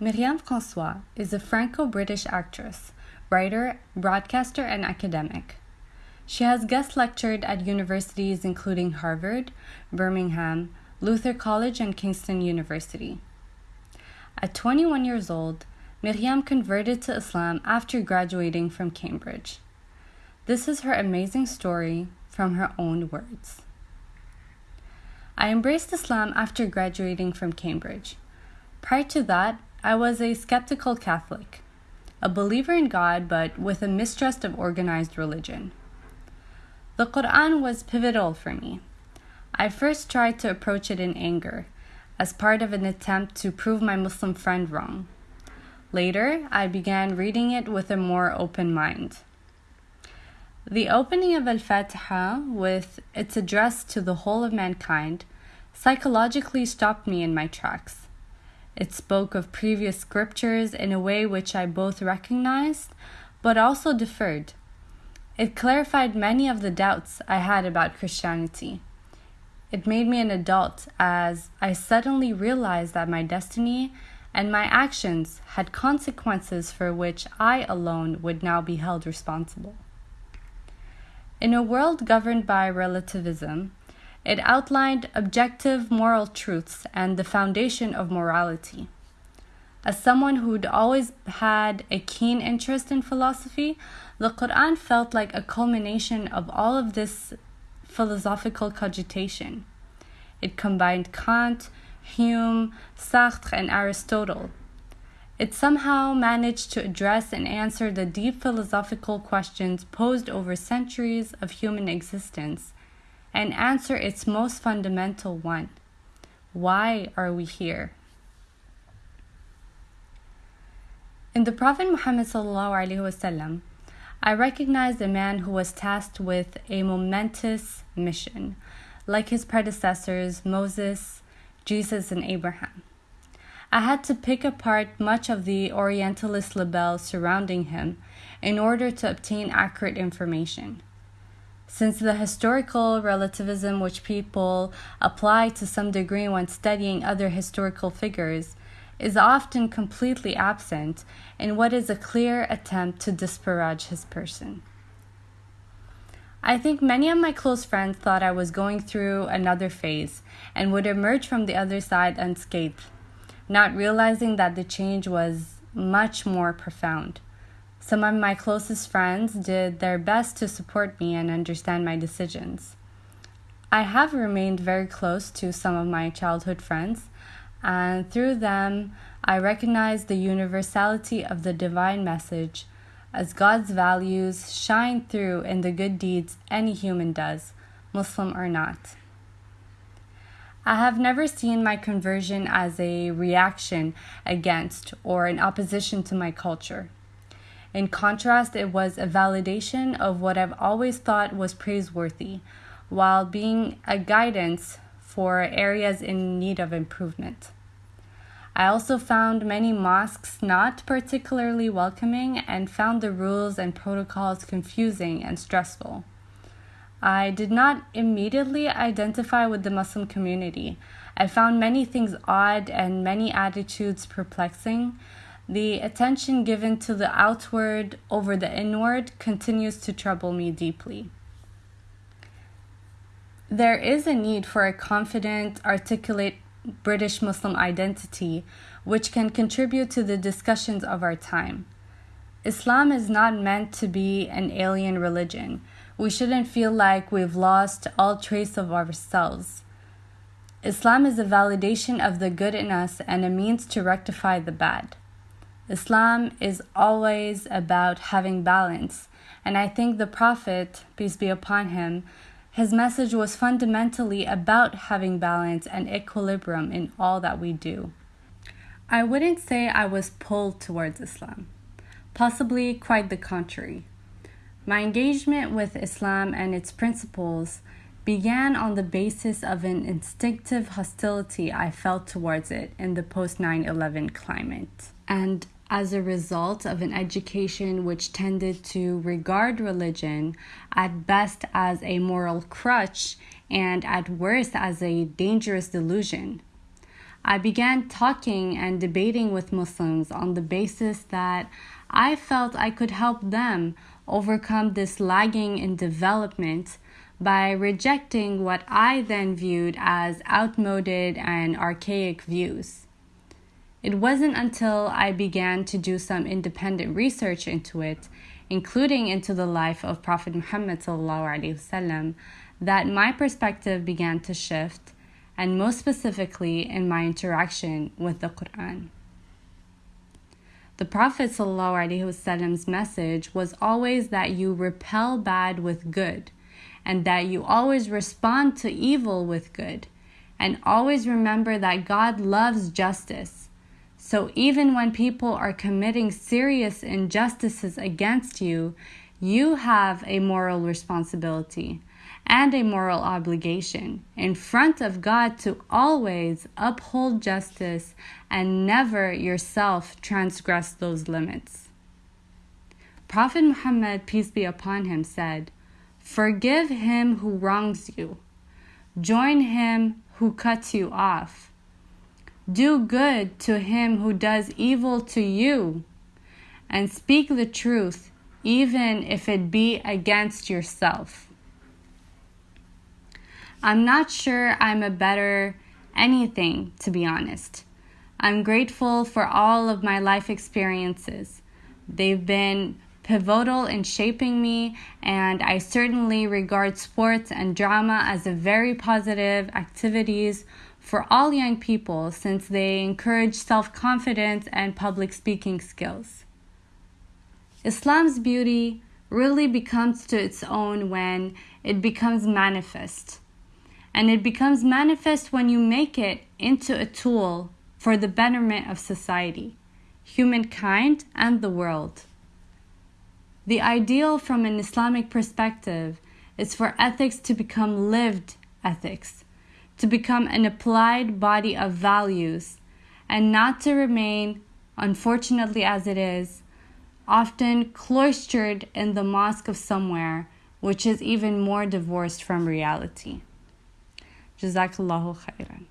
Myriam Francois is a Franco British actress, writer, broadcaster, and academic. She has guest lectured at universities including Harvard, Birmingham, Luther College, and Kingston University. At 21 years old, Myriam converted to Islam after graduating from Cambridge. This is her amazing story from her own words. I embraced Islam after graduating from Cambridge. Prior to that, I was a skeptical Catholic, a believer in God but with a mistrust of organized religion. The Quran was pivotal for me. I first tried to approach it in anger, as part of an attempt to prove my Muslim friend wrong. Later, I began reading it with a more open mind. The opening of Al Fatiha, with its address to the whole of mankind, psychologically stopped me in my tracks. It spoke of previous scriptures in a way which I both recognized but also deferred. It clarified many of the doubts I had about Christianity. It made me an adult as I suddenly realized that my destiny and my actions had consequences for which I alone would now be held responsible. In a world governed by relativism, it outlined objective moral truths and the foundation of morality. As someone who'd always had a keen interest in philosophy, the Quran felt like a culmination of all of this philosophical cogitation. It combined Kant, Hume, Sartre, and Aristotle. It somehow managed to address and answer the deep philosophical questions posed over centuries of human existence and answer its most fundamental one Why are we here? In the Prophet Muhammad wasallam, I recognized a man who was tasked with a momentous mission, like his predecessors Moses, Jesus, and Abraham. I had to pick apart much of the Orientalist label surrounding him in order to obtain accurate information since the historical relativism which people apply to some degree when studying other historical figures is often completely absent in what is a clear attempt to disparage his person. I think many of my close friends thought I was going through another phase and would emerge from the other side unscathed, not realizing that the change was much more profound. Some of my closest friends did their best to support me and understand my decisions. I have remained very close to some of my childhood friends, and through them, I recognize the universality of the divine message as God's values shine through in the good deeds any human does, Muslim or not. I have never seen my conversion as a reaction against or in opposition to my culture. In contrast, it was a validation of what I've always thought was praiseworthy, while being a guidance for areas in need of improvement. I also found many mosques not particularly welcoming and found the rules and protocols confusing and stressful. I did not immediately identify with the Muslim community. I found many things odd and many attitudes perplexing, the attention given to the outward over the inward continues to trouble me deeply. There is a need for a confident, articulate British Muslim identity which can contribute to the discussions of our time. Islam is not meant to be an alien religion. We shouldn't feel like we've lost all trace of ourselves. Islam is a validation of the good in us and a means to rectify the bad. Islam is always about having balance. And I think the Prophet, peace be upon him, his message was fundamentally about having balance and equilibrium in all that we do. I wouldn't say I was pulled towards Islam, possibly quite the contrary. My engagement with Islam and its principles began on the basis of an instinctive hostility I felt towards it in the post 9 11 climate. And as a result of an education which tended to regard religion at best as a moral crutch and at worst as a dangerous delusion. I began talking and debating with Muslims on the basis that I felt I could help them overcome this lagging in development by rejecting what I then viewed as outmoded and archaic views. It wasn't until I began to do some independent research into it, including into the life of Prophet Muhammad وسلم, that my perspective began to shift, and most specifically in my interaction with the Quran. The Prophet Prophet's message was always that you repel bad with good, and that you always respond to evil with good, and always remember that God loves justice so even when people are committing serious injustices against you, you have a moral responsibility and a moral obligation in front of God to always uphold justice and never yourself transgress those limits. Prophet Muhammad, peace be upon him, said, Forgive him who wrongs you, join him who cuts you off do good to him who does evil to you, and speak the truth, even if it be against yourself. I'm not sure I'm a better anything, to be honest. I'm grateful for all of my life experiences. They've been pivotal in shaping me, and I certainly regard sports and drama as a very positive activities for all young people since they encourage self confidence and public speaking skills. Islam's beauty really becomes to its own when it becomes manifest. And it becomes manifest when you make it into a tool for the betterment of society, humankind, and the world. The ideal from an Islamic perspective is for ethics to become lived ethics to become an applied body of values and not to remain, unfortunately as it is, often cloistered in the mosque of somewhere, which is even more divorced from reality. Jazakallahu khairan.